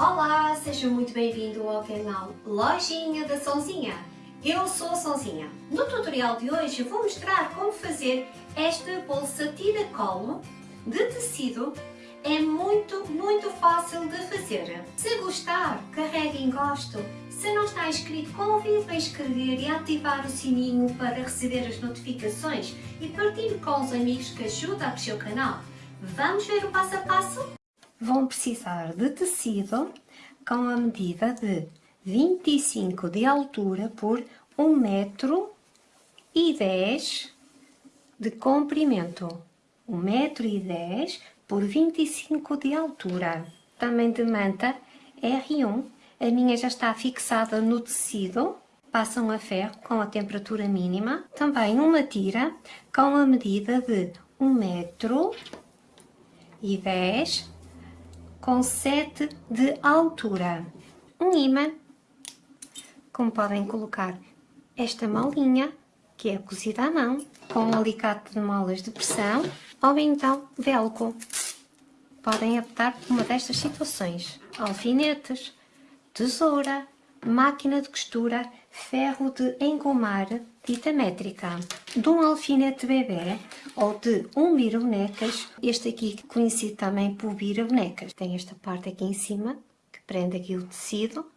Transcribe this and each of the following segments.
Olá, seja muito bem-vindo ao canal Lojinha da Sonzinha. Eu sou a Sonzinha. No tutorial de hoje vou mostrar como fazer esta bolsa tira-colo de tecido. É muito, muito fácil de fazer. Se gostar, carregue em gosto. Se não está inscrito, convido a inscrever e ativar o sininho para receber as notificações e partilhe com os amigos que ajudam a crescer o canal. Vamos ver o passo a passo? Vão precisar de tecido com a medida de 25 de altura por 1 metro e 10 de comprimento. 1 metro e 10 por 25 de altura. Também de manta R1. A minha já está fixada no tecido. Passam a ferro com a temperatura mínima. Também uma tira com a medida de 1 metro e 10 com 7 de altura. Um imã, como podem colocar esta molinha, que é cozida à mão, com um alicate de molas de pressão, ou então velcro. Podem optar por uma destas situações. Alfinetes, tesoura, máquina de costura, ferro de engomar, fita métrica, de um alfinete bebê ou de um vira-bonecas, este aqui conhecido também por vira-bonecas. Tem esta parte aqui em cima, que prende aqui o tecido.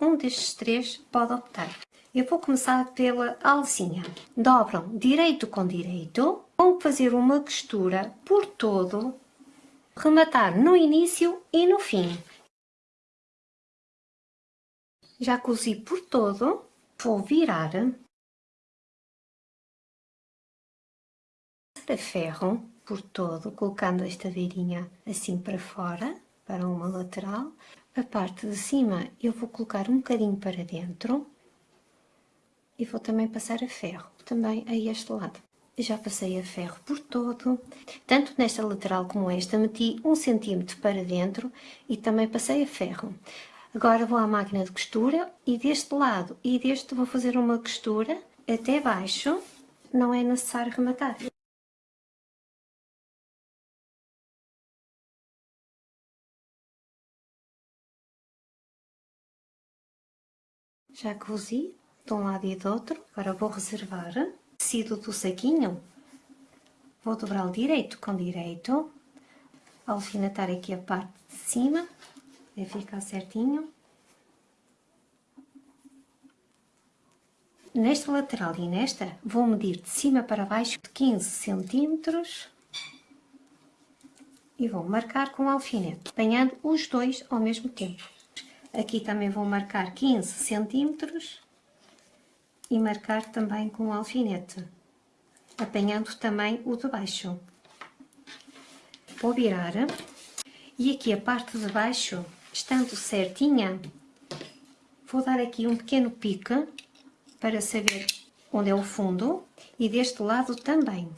Um destes três pode optar. Eu vou começar pela alcinha. Dobram direito com direito, vão fazer uma costura por todo, rematar no início e no fim. Já cozi por todo, vou virar para ferro por todo, colocando esta beirinha assim para fora, para uma lateral. A parte de cima eu vou colocar um bocadinho para dentro e vou também passar a ferro, também a este lado. Já passei a ferro por todo, tanto nesta lateral como esta, meti um centímetro para dentro e também passei a ferro. Agora vou à máquina de costura e deste lado e deste vou fazer uma costura até baixo, não é necessário rematar. Já cozi de um lado e do outro, agora vou reservar tecido do saquinho, vou dobrá-lo direito com direito, alfinetar aqui a parte de cima vai ficar certinho. Nesta lateral e nesta, vou medir de cima para baixo de 15 centímetros e vou marcar com o alfinete, apanhando os dois ao mesmo tempo. Aqui também vou marcar 15 centímetros e marcar também com o alfinete, apanhando também o de baixo. Vou virar e aqui a parte de baixo estando certinha, vou dar aqui um pequeno pique para saber onde é o fundo e deste lado também.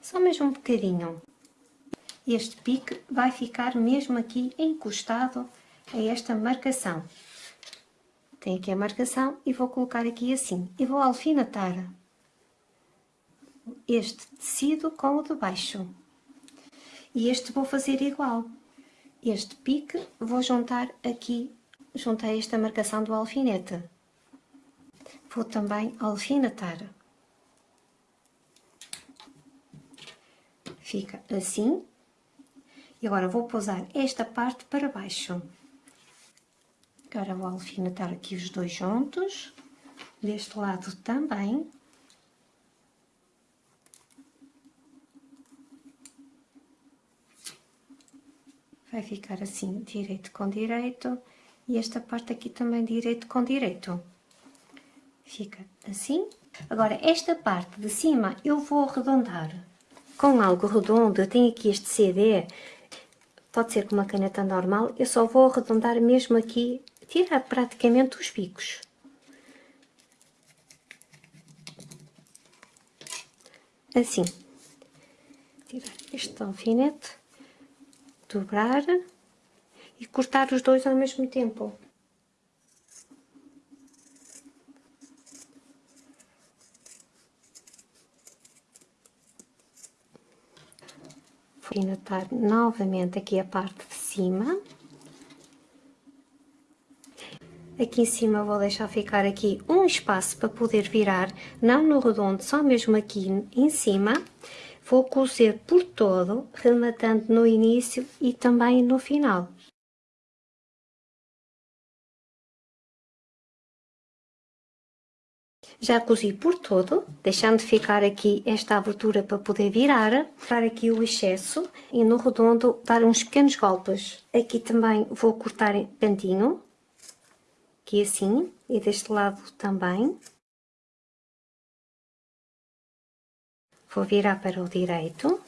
Só mesmo um bocadinho. Este pique vai ficar mesmo aqui encostado a esta marcação. Tem aqui a marcação e vou colocar aqui assim. E vou alfinetar este tecido com o de baixo. E este vou fazer igual este pique, vou juntar aqui, juntei esta marcação do alfinete. Vou também alfinetar. Fica assim. E agora vou pousar esta parte para baixo. Agora vou alfinetar aqui os dois juntos. Deste lado também. vai ficar assim, direito com direito, e esta parte aqui também direito com direito. Fica assim. Agora, esta parte de cima eu vou arredondar com algo redondo. Eu tenho aqui este CD, pode ser com uma caneta normal, eu só vou arredondar mesmo aqui, tirar praticamente os picos. Assim. Tirar este alfinete dobrar e cortar os dois ao mesmo tempo. Vou alfinetar novamente aqui a parte de cima. Aqui em cima vou deixar ficar aqui um espaço para poder virar, não no redondo, só mesmo aqui em cima. Vou cozer por todo, rematando no início e também no final. Já cozi por todo, deixando ficar aqui esta abertura para poder virar, para aqui o excesso e no redondo dar uns pequenos golpes. Aqui também vou cortar em cantinho, aqui assim, e deste lado também. Vou virar para o direito.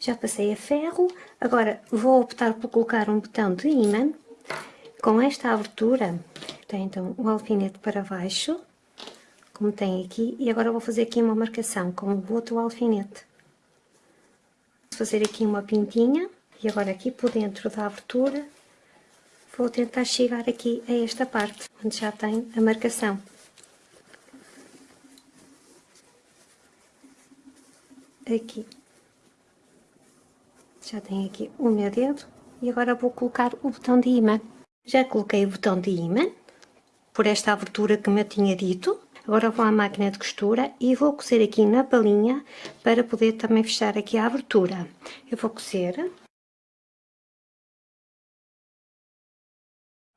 Já passei a ferro, agora vou optar por colocar um botão de ímã com esta abertura tem então o alfinete para baixo, como tem aqui, e agora vou fazer aqui uma marcação com o outro alfinete. Vou fazer aqui uma pintinha, e agora aqui por dentro da abertura, vou tentar chegar aqui a esta parte, onde já tem a marcação. Aqui. Já tem aqui o meu dedo, e agora vou colocar o botão de imã. Já coloquei o botão de imã, por esta abertura que me tinha dito. Agora vou à máquina de costura e vou cozer aqui na palinha para poder também fechar aqui a abertura. Eu vou cozer.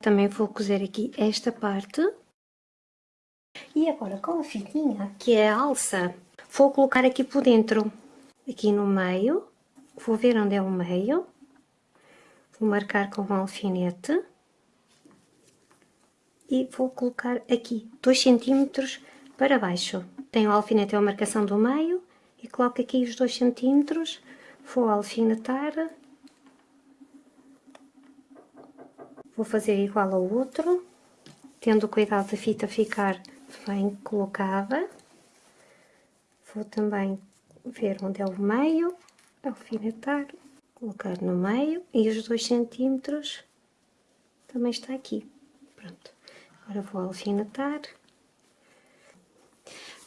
Também vou cozer aqui esta parte. E agora com a fitinha, que é a alça, vou colocar aqui por dentro, aqui no meio. Vou ver onde é o meio. Vou marcar com um alfinete e vou colocar aqui 2 cm para baixo. Tenho o alfinete, é a marcação do meio e coloco aqui os 2 cm, vou alfinetar, vou fazer igual ao outro, tendo cuidado da fita ficar bem colocada. Vou também ver onde é o meio, alfinetar, colocar no meio e os 2 centímetros também está aqui. Pronto. Agora vou alfinetar.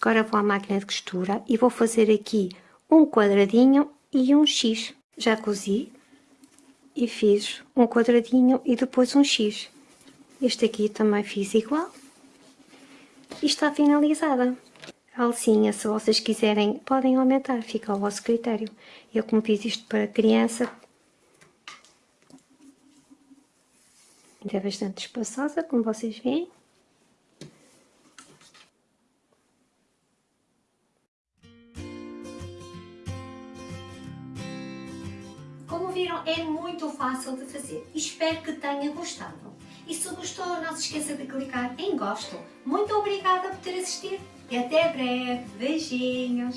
Agora vou à máquina de costura e vou fazer aqui um quadradinho e um X. Já cozi e fiz um quadradinho e depois um X. Este aqui também fiz igual. E está finalizada. A alcinha, se vocês quiserem, podem aumentar, fica ao vosso critério. Eu como fiz isto para criança, Ainda é bastante espaçosa, como vocês veem. Viram, é muito fácil de fazer. Espero que tenha gostado. E se gostou, não se esqueça de clicar em gosto. Muito obrigada por ter assistido e até breve. Beijinhos!